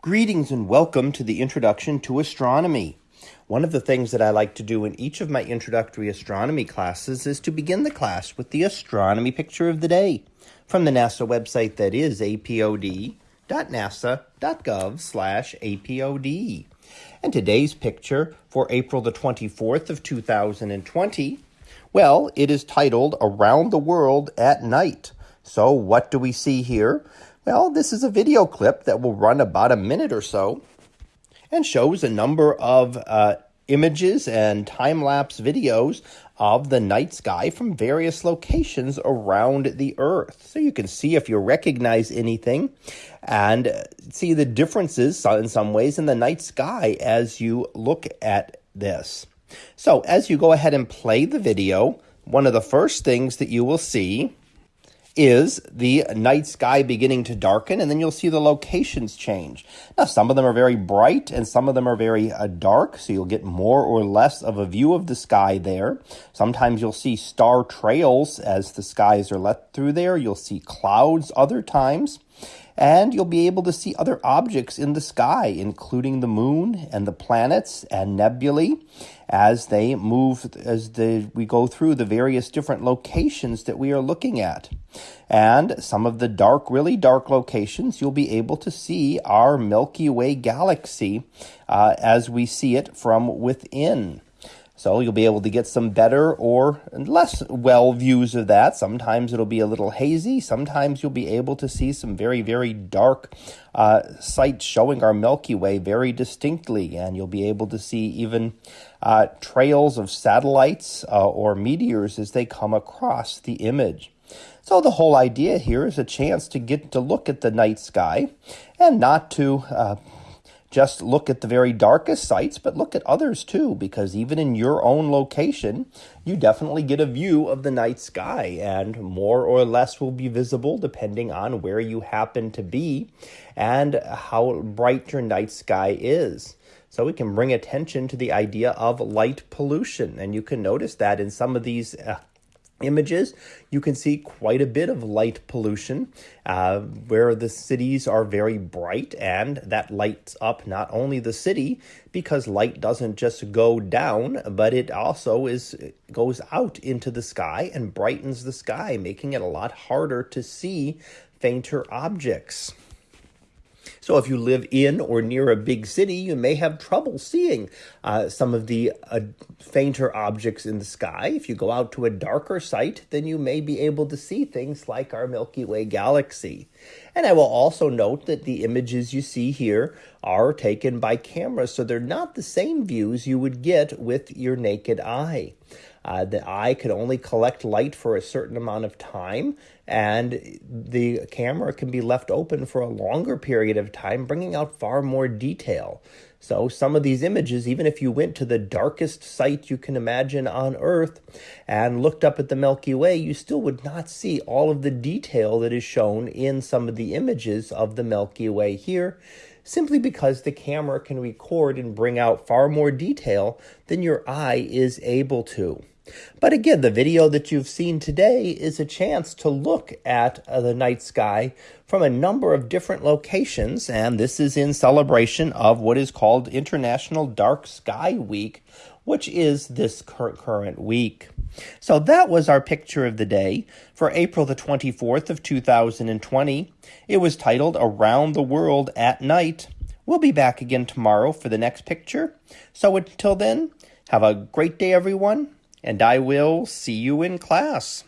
Greetings and welcome to the Introduction to Astronomy. One of the things that I like to do in each of my introductory astronomy classes is to begin the class with the astronomy picture of the day from the NASA website that is apod.nasa.gov slash apod. And today's picture for April the 24th of 2020, well, it is titled Around the World at Night. So, what do we see here? Well, this is a video clip that will run about a minute or so and shows a number of uh, images and time lapse videos of the night sky from various locations around the Earth. So you can see if you recognize anything and see the differences in some ways in the night sky as you look at this. So as you go ahead and play the video, one of the first things that you will see is the night sky beginning to darken, and then you'll see the locations change. Now, some of them are very bright and some of them are very uh, dark, so you'll get more or less of a view of the sky there. Sometimes you'll see star trails as the skies are let through there. You'll see clouds other times and you'll be able to see other objects in the sky, including the moon and the planets and nebulae as they move as the, we go through the various different locations that we are looking at. And some of the dark, really dark locations, you'll be able to see our Milky Way galaxy uh, as we see it from within. So you'll be able to get some better or less well views of that. Sometimes it'll be a little hazy. Sometimes you'll be able to see some very, very dark uh, sights showing our Milky Way very distinctly. And you'll be able to see even uh, trails of satellites uh, or meteors as they come across the image. So the whole idea here is a chance to get to look at the night sky and not to uh, just look at the very darkest sites, but look at others too, because even in your own location, you definitely get a view of the night sky, and more or less will be visible depending on where you happen to be and how bright your night sky is. So we can bring attention to the idea of light pollution, and you can notice that in some of these uh, images, you can see quite a bit of light pollution uh, where the cities are very bright and that lights up not only the city because light doesn't just go down, but it also is goes out into the sky and brightens the sky, making it a lot harder to see fainter objects. So if you live in or near a big city, you may have trouble seeing uh, some of the uh, fainter objects in the sky. If you go out to a darker site, then you may be able to see things like our Milky Way galaxy. And I will also note that the images you see here are taken by cameras, so they're not the same views you would get with your naked eye. Uh, the eye could only collect light for a certain amount of time, and the camera can be left open for a longer period of time, bringing out far more detail. So, some of these images, even if you went to the darkest site you can imagine on Earth and looked up at the Milky Way, you still would not see all of the detail that is shown in some of the images of the Milky Way here simply because the camera can record and bring out far more detail than your eye is able to. But again, the video that you've seen today is a chance to look at uh, the night sky from a number of different locations, and this is in celebration of what is called International Dark Sky Week, which is this current, current week. So that was our picture of the day for April the 24th of 2020. It was titled Around the World at Night. We'll be back again tomorrow for the next picture. So until then, have a great day, everyone and I will see you in class.